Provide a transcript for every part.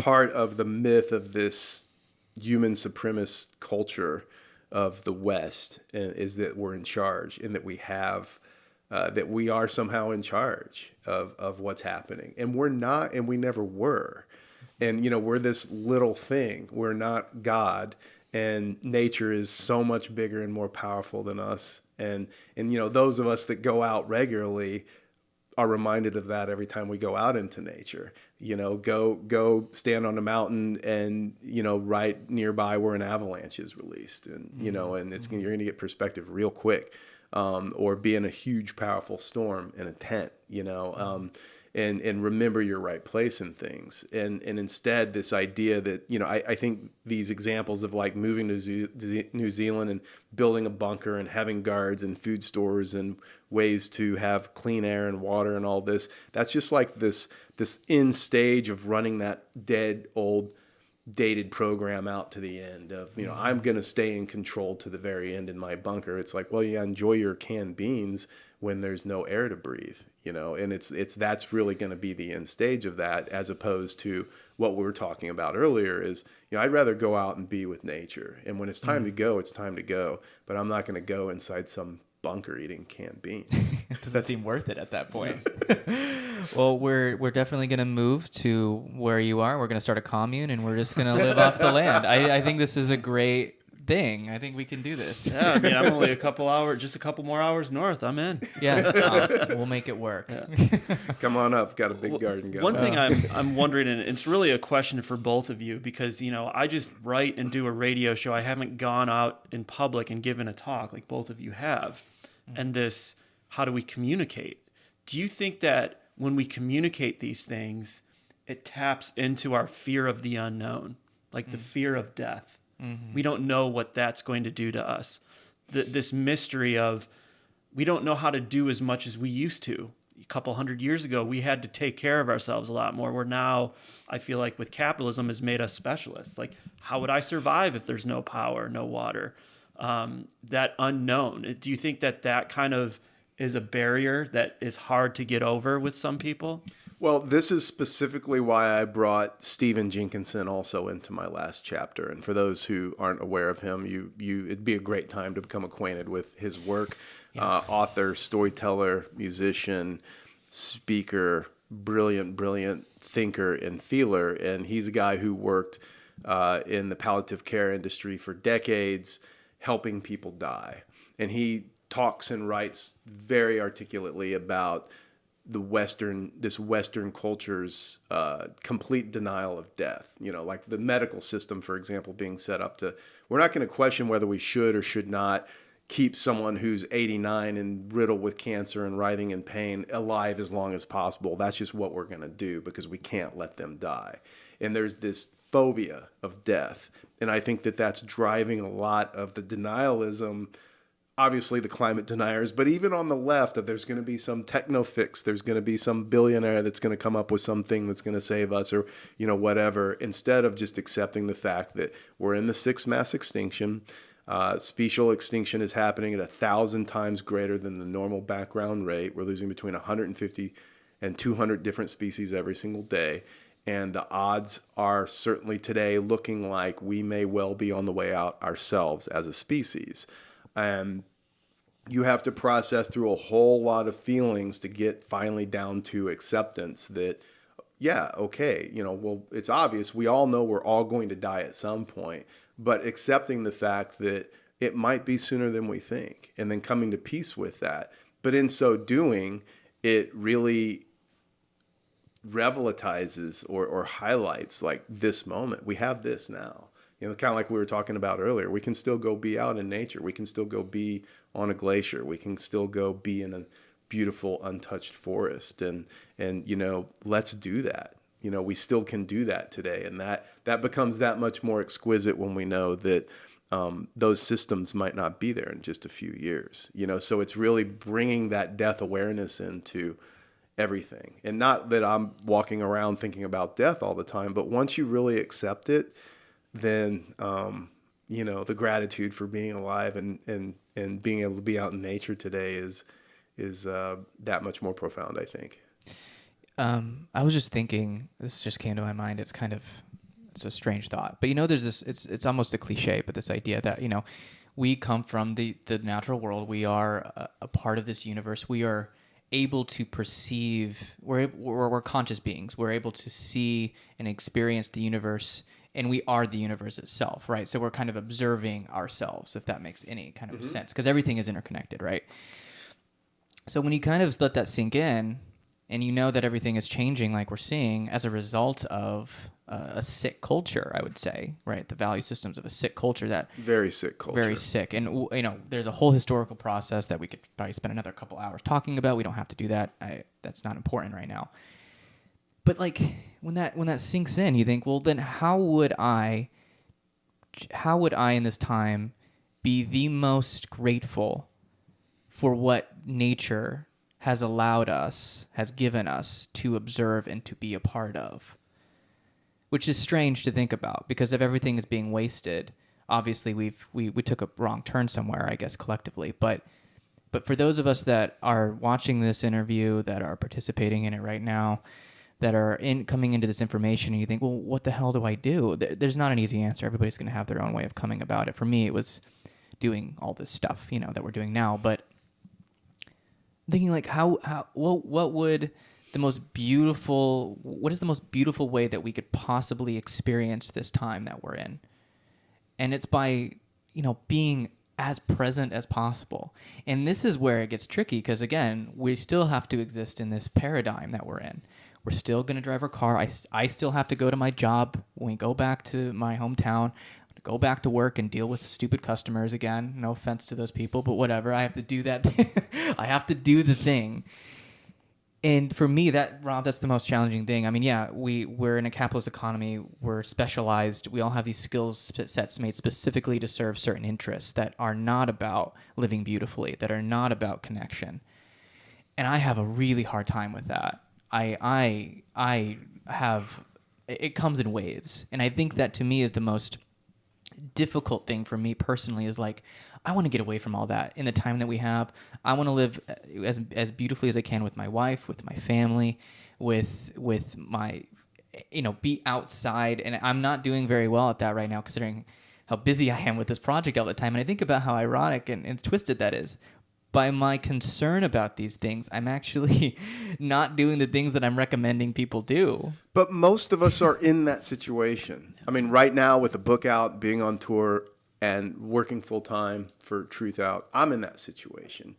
part of the myth of this human supremacist culture of the West uh, is that we're in charge and that we have uh, that we are somehow in charge of of what's happening, and we're not, and we never were. And you know, we're this little thing. We're not God, and nature is so much bigger and more powerful than us. And and you know, those of us that go out regularly are reminded of that every time we go out into nature. You know, go go stand on a mountain and you know right nearby where an avalanche is released, and you know, and it's mm-hmm. you're going to get perspective real quick. Um, or be in a huge, powerful storm in a tent. You know, um, and and remember your right place in things. And and instead this idea that you know I, I think these examples of like moving to New Zealand and building a bunker and having guards and food stores and ways to have clean air and water and all this that's just like this this end stage of running that dead old dated program out to the end of you know mm-hmm. I'm going to stay in control to the very end in my bunker it's like well yeah enjoy your canned beans when there's no air to breathe you know and it's it's that's really going to be the end stage of that as opposed to what we were talking about earlier is you know i'd rather go out and be with nature and when it's time mm-hmm. to go it's time to go but i'm not going to go inside some bunker eating canned beans. It doesn't seem worth it at that point. Well we're we're definitely going to move to where you are. We're going to start a commune and we're just going to live off the land. I, I think this is a great thing. I think we can do this. Yeah, I mean, I'm only a couple hours, just a couple more hours north. I'm in. Yeah, uh, we'll make it work. Yeah. Come on up. Got a big garden going. One thing I'm I'm wondering, and it's really a question for both of you because you know I just write and do a radio show. I haven't gone out in public and given a talk like both of you have. Mm-hmm. And this, how do we communicate? Do you think that when we communicate these things, it taps into our fear of the unknown, like mm-hmm. the mm. fear of death? Mm-hmm. We don't know what that's going to do to us. The, this mystery of we don't know how to do as much as we used to. A couple hundred years ago, we had to take care of ourselves a lot more. We're now, I feel like, with capitalism, has made us specialists. Like, how would I survive if there's no power, no water? Um, that unknown. Do you think that that kind of is a barrier that is hard to get over with some people? Well, this is specifically why I brought Stephen Jenkinson also into my last chapter. And for those who aren't aware of him, you you it'd be a great time to become acquainted with his work. Yeah. Uh, author, storyteller, musician, speaker, brilliant, brilliant thinker and feeler. And he's a guy who worked uh, in the palliative care industry for decades, helping people die. And he talks and writes very articulately about the Western, this Western culture's uh, complete denial of death. You know, like the medical system, for example, being set up to, we're not going to question whether we should or should not keep someone who's 89 and riddled with cancer and writhing in pain alive as long as possible. That's just what we're going to do because we can't let them die. And there's this phobia of death. And I think that that's driving a lot of the denialism obviously the climate deniers, but even on the left, that there's going to be some techno fix, there's going to be some billionaire that's going to come up with something that's going to save us, or you know whatever. Instead of just accepting the fact that we're in the sixth mass extinction, uh, special extinction is happening at a thousand times greater than the normal background rate. We're losing between 150 and 200 different species every single day. And the odds are certainly today looking like we may well be on the way out ourselves as a species. And you have to process through a whole lot of feelings to get finally down to acceptance that yeah okay you know well it's obvious. We all know we're all going to die at some point. But accepting the fact that it might be sooner than we think and then coming to peace with that. But in so doing it really revelatizes or, or highlights like this moment. We have this now you know, kind of like we were talking about earlier, we can still go be out in nature. We can still go be on a glacier. We can still go be in a beautiful, untouched forest. And, and, you know, let's do that. You know, we still can do that today. And that, that becomes that much more exquisite when we know that um, those systems might not be there in just a few years. You know, so it's really bringing that death awareness into everything. And not that I'm walking around thinking about death all the time, but once you really accept it, then um, you know the gratitude for being alive and and and being able to be out in nature today is is uh, that much more profound. I think. Um, I was just thinking. This just came to my mind. It's kind of it's a strange thought, but you know, there's this. It's it's almost a cliche, but this idea that you know, we come from the the natural world. We are a, a part of this universe. We are able to perceive. We're, we're we're conscious beings. We're able to see and experience the universe. And we are the universe itself, right? So we're kind of observing ourselves, if that makes any kind of sense, because everything is interconnected, right? So when you kind of let that sink in, and you know that everything is changing, like we're seeing, as a result of uh, a sick culture, I would say, right? The value systems of a sick culture that Very sick culture. very sick, and you know, there's a whole historical process that we could probably spend another couple hours talking about. We don't have to do that. I, that's not important right now. But like when that when that sinks in, you think, well, then how would I, how would I in this time be the most grateful for what nature has allowed us, has given us to observe and to be a part of. Which is strange to think about because if everything is being wasted, obviously we've we, we took a wrong turn somewhere, I guess collectively. But but for those of us that are watching this interview, that are participating in it right now, that are in coming into this information, and you think, well, what the hell do I do? There, there's not an easy answer. Everybody's going to have their own way of coming about it. For me, it was doing all this stuff, you know, that we're doing now. But thinking like how how what what would the most beautiful what is the most beautiful way that we could possibly experience this time that we're in and it's by you know being as present as possible and this is where it gets tricky because again we still have to exist in this paradigm that we're in we're still going to drive our car. I, I still have to go to my job. When we go back to my hometown go back to work and deal with stupid customers again. No offense to those people but whatever. I have to do that i have to do the thing. And for me that rob that's the most challenging thing. I mean yeah we we're in a capitalist economy. We're specialized. We all have these skills sets made specifically to serve certain interests that are not about living beautifully that are not about connection. And i have a really hard time with that i i i have it comes in waves and i think that to me is the most difficult thing for me personally is like I want to get away from all that in the time that we have. I want to live uh, as as beautifully as I can with my wife, with my family, with with my you know, be outside and I'm not doing very well at that right now considering how busy I am with this project all the time. And I think about how ironic and, and twisted that is. By my concern about these things, I'm actually not doing the things that I'm recommending people do. But most of us are in that situation. I mean, right now with the book out, being on tour, and working full time for Truthout, I'm in that situation.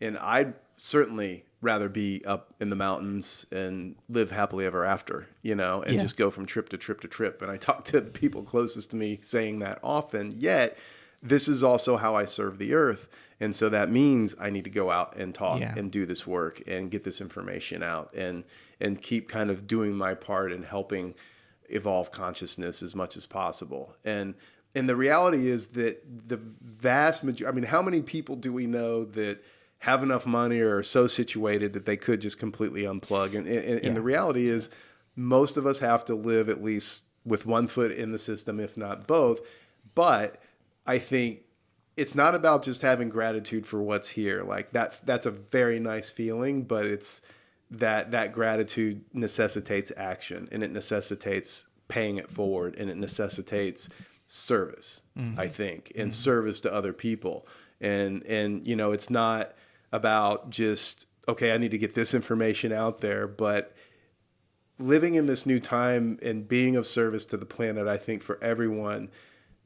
And I'd certainly rather be up in the mountains and live happily ever after, you know, and Yeah. just go from trip to trip to trip. And I talk to the people closest to me saying that often, yet this is also how I serve the earth. And so that means I need to go out and talk Yeah. and do this work and get this information out and and keep kind of doing my part in helping evolve consciousness as much as possible. And and the reality is that the vast majority I mean, how many people do we know that have enough money or are so situated that they could just completely unplug? And, and, and the reality is most of us have to live at least with one foot in the system, if not both. But I think it's not about just having gratitude for what's here. Like that's that's a very nice feeling, but it's that that gratitude necessitates action and it necessitates paying it forward and it necessitates service, mm-hmm. I think, and mm-hmm. service to other people. And and you know, it's not about just okay, I need to get this information out there, but living in this new time and being of service to the planet, I think for everyone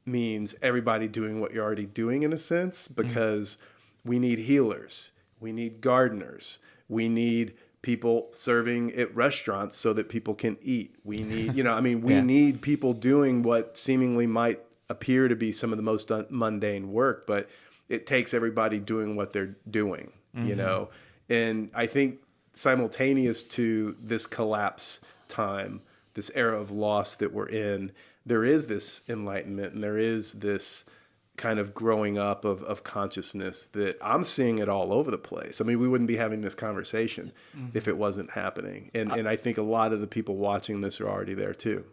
means everybody doing what you're already doing in a sense mm-hmm. because we need healers, we need gardeners, we need people serving at restaurants so that people can eat. We need, you know, I mean, we Yeah. need people doing what seemingly might appear to be some of the most un- mundane work, but it takes everybody doing what they're doing, you mm-hmm. know. And I think simultaneous to this collapse time, this era of loss that we're in, there is this enlightenment and there is this kind of growing up of, of consciousness that I'm seeing it all over the place. I mean, we wouldn't be having this conversation if mm-hmm. it wasn't happening. And, and I think a lot of the people watching this are already there too.